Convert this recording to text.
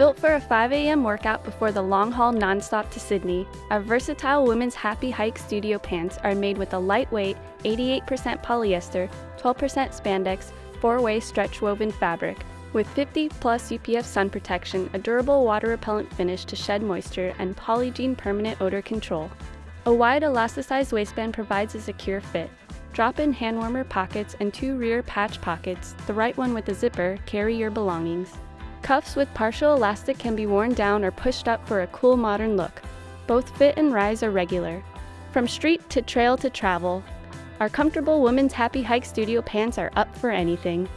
Built for a 5 a.m. workout before the long haul nonstop to Sydney, our versatile women's Happy Hike Studio pants are made with a lightweight 88% polyester, 12% spandex, four way stretch woven fabric. With 50 plus UPF sun protection, a durable water repellent finish to shed moisture, and Polygiene permanent odor control. A wide elasticized waistband provides a secure fit. Drop in hand warmer pockets and two rear patch pockets, the right one with a zipper, carry your belongings. Cuffs with partial elastic can be worn down or pushed up for a cool modern look. Both fit and rise are regular. From street to trail to travel, our comfortable women's Happy Hike Studio pants are up for anything.